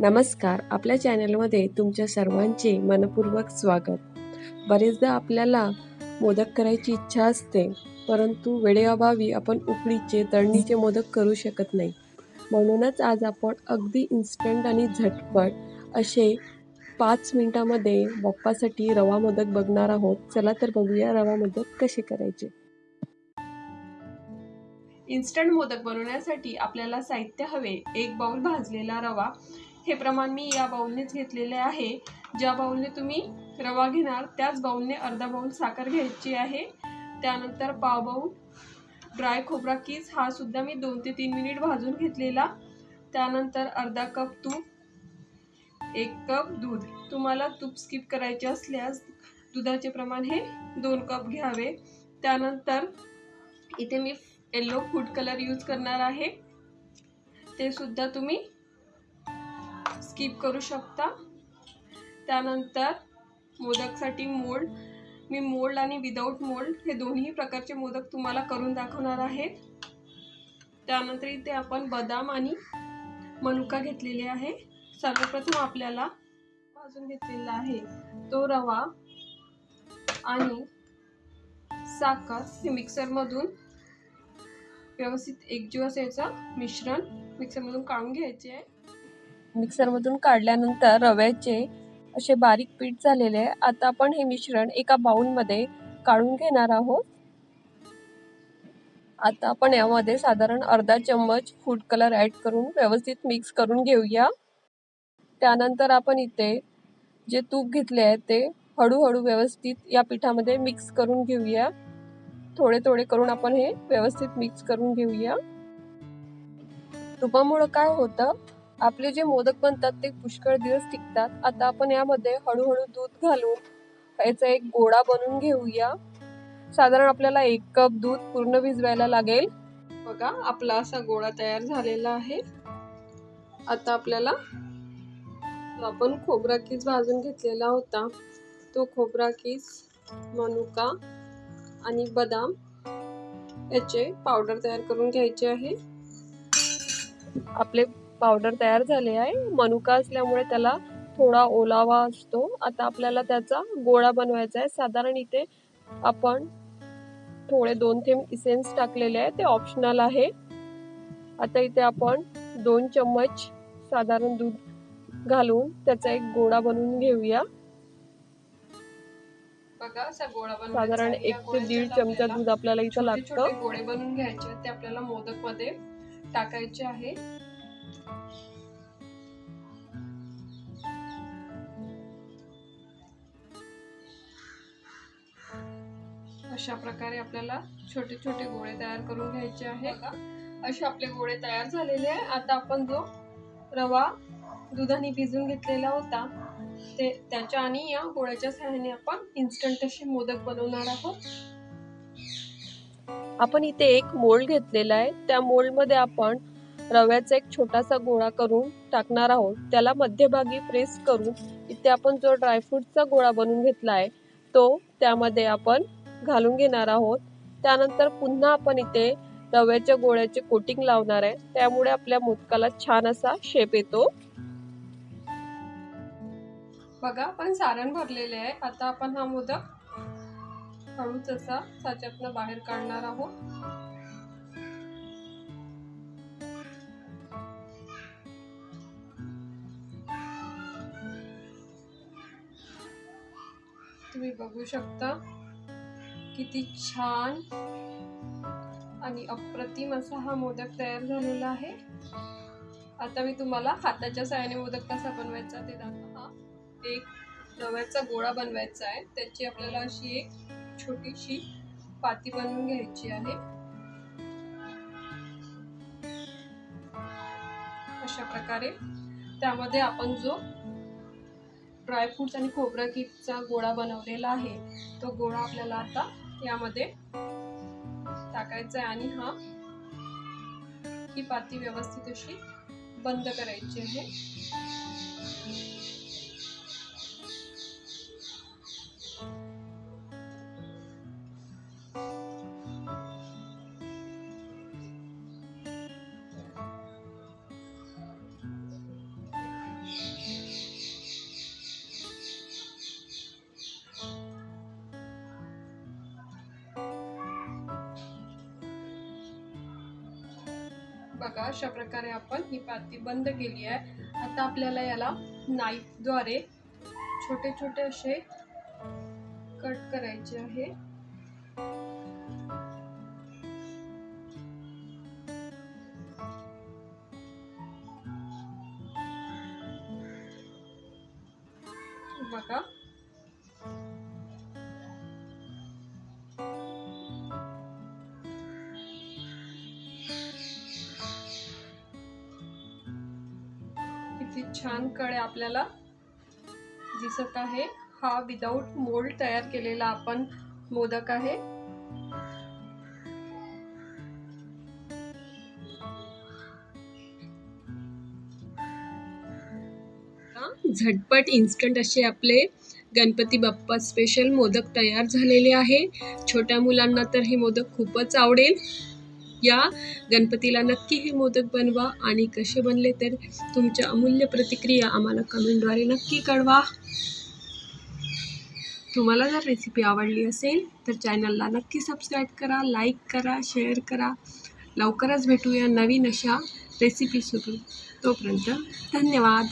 नमस्कार. आपल्या चॅनलमध्ये तुमच्या सर्वांचे मनपूर्वक स्वागत. बरेचदा आपल्याला मोदक करायची इच्छा असते परंतु वेळेअभावी आपण उकडीचे तळणीचे मोदक करू शकत नाही. म्हणूनच आज आपण अगदी इन्स्टंट आणि झटपट असे पाच मिनटामध्ये बाप्पासाठी रवा मोदक बघणार आहोत. चला तर बघूया रवा मोदक कसे करायचे. इन्स्टंट मोदक बनवण्यासाठी आपल्याला साहित्य हवे. एक बाउल भाजलेला रवा हे प्रमाण मी या बाऊलनेच घेतलेले आहे. ज्या बाऊलने तुम्ही रवा घेणार त्याच बाऊलने अर्धा बाऊल साखर घ्यायची आहे. त्यानंतर पाव बाऊल ड्राय खोबरा कीस हा सुद्धा मी दोन ते तीन मिनिट भाजून घेतलेला. त्यानंतर अर्धा कप तूप एक कप दूध. तुम्हाला तूप स्किप करायचे असल्यास दुधाचे प्रमाण हे दोन कप घ्यावे. त्यानंतर इथे मी येल्लो फूड कलर यूज करणार आहे. ते सुद्धा तुम्ही स्किप करू शकता. त्यानंतर मोदकसाठी मोल्ड मी मोल्ड आणि विदाऊट मोल्ड हे दोन्ही प्रकारचे मोदक तुम्हाला करून दाखवणार आहेत. त्यानंतर इथे आपण बदाम आणि मनुका घेतलेले आहे. सर्वप्रथम आपल्याला भाजून घेतलेला आहे तो रवा आणि साखर हे मिक्सरमधून व्यवस्थित एकजीव असायचं मिश्रण. मिक्सरमधून काढून घ्यायचे आहे. मिक्सरमधून काढल्यानंतर रव्याचे असे बारीक पीठ झालेले आहे. आता आपण हे मिश्रण एका बाउलमध्ये काढून घेणार आहोत. आता आपण यामध्ये साधारण अर्धा चम्मच फूड कलर ॲड करून व्यवस्थित मिक्स करून घेऊया. त्यानंतर आपण इथे जे तूप घेतले आहे ते हळूहळू व्यवस्थित या पिठामध्ये मिक्स करून घेऊया. थोडे थोडे करून आपण हे व्यवस्थित मिक्स करून घेऊया. तुपामुळं काय होतं? आपले जे मोदक बनतात ते पुष्कळ दिवस टिकतात. आता आपण यामध्ये हळूहळू दूध घालून याचा एक गोळा बनवून घेऊया. साधारण आपल्याला एक कप दूध पूर्ण भिजवायला लागेल. बघा आपला असा गोळा तयार झालेला आहे. आता आपल्याला आपण खोबरा किस भाजून घेतलेला होता. तो खोबरा किस मनुका आणि बदाम याचे पावडर तयार करून घ्यायचे आहे. आपले पावडर तयार झाले आहे. मनुका असल्यामुळे त्याला थोडा ओलावा असतो. आता आपल्याला त्याचा गोळा बनवायचा आहे. साधारण इथे आपण थोडे दोन थेंब इसेन्स टाकलेले आहे ते ऑप्शनल आहे. आता इथे आपण दोन चम्मच साधारण दूध घालून त्याचा एक गोळा बनवून घेऊया. बघा असा गोळा साधारण एक ते दीड चमचा दूध आपल्याला इथं लागतं. गोळे बनवून घ्यायचे ते आपल्याला मोदकमध्ये टाकायचे आहे. अशा प्रकारे आपल्याला छोटे छोटे गोळे तयार करून घ्यायचे आहे असे आपले गोळे तयार झालेले आहे आता आपण जो रवा दुधाने भिजून घेतलेला होता ते त्याच्या आणि या गोळ्याच्या सहाय्याने आपण इन्स्टंट असे मोदक बनवणार आहोत. आपण इथे एक मोल्ड घेतलेला आहे. त्या मोल्डमध्ये आपण रव्याचा एक छोटासा गोळा करून टाकणार आहोत. त्याला मध्यभागी प्रेस करून इथे आपण जो ड्रायफ्रूटचा गोळा बनवून घेतला आहे तो त्यामध्ये आपण घालून घेणार आहोत. त्यानंतर पुन्हा आपण इथे रव्याच्या गोळ्याचे कोटिंग लावणार आहे. त्यामुळे आपल्या मोदकाला छान असा शेप येतो. बघा आपण सारण भरलेले आहे. आता आपण हा मोदक हळूच असा साच्यातनं बाहेर काढणार आहोत. तुम्ही बघू शकता. किती छान आणि अप्रतिम असा हा मोदक तयार झालेला आहे. आता मी तुम्हाला हाताच्या साहाय्याने मोदक कसा बनवायचा ते दाखवा हा एक रव्याचा गोळा बनवायचा आहे. त्याची आपल्याला अशी एक छोटीशी पाती बनवून घ्यायची आहे. अशा प्रकारे त्यामध्ये आपण जो ड्रायफ्रुट्स आणि खोबरा किटचा गोळा बनवलेला आहे. तो गोळा आपल्याला आता यामध्ये टाकायचा आहे आणि हा ही पाती व्यवस्थित अशी बंद करायची आहे. बघा अशा प्रकारे आपण ही पाती बंद केली आहे. आता आपल्याला याला नाईफद्वारे छोटे छोटे असे कट करायचे आहे. बघा किती छान कळे आपल्याला दिसत आहे. हा विदाऊट मोल्ड तयार केलेला आपण मोदक आहे. झटपट इन्स्टंट असे आपले गणपती बाप्पा स्पेशल मोदक तयार झालेले आहे. छोट्या मुलांना तर हे मोदक खूपच आवडेल. या. गणपतीला नक्की हे मोदक बनवा आणि कसे बनले तर तुमच्या अमूल्य प्रतिक्रिया आम्हाला कमेंटद्वारे नक्की कळवा. तुम्हाला जर रेसिपी आवडली असेल तर चॅनलला नक्की सबस्क्राईब करा लाईक करा शेअर करा. लवकरच भेटूया नवीन अशा रेसिपीसोबत तोपर्यंत धन्यवाद.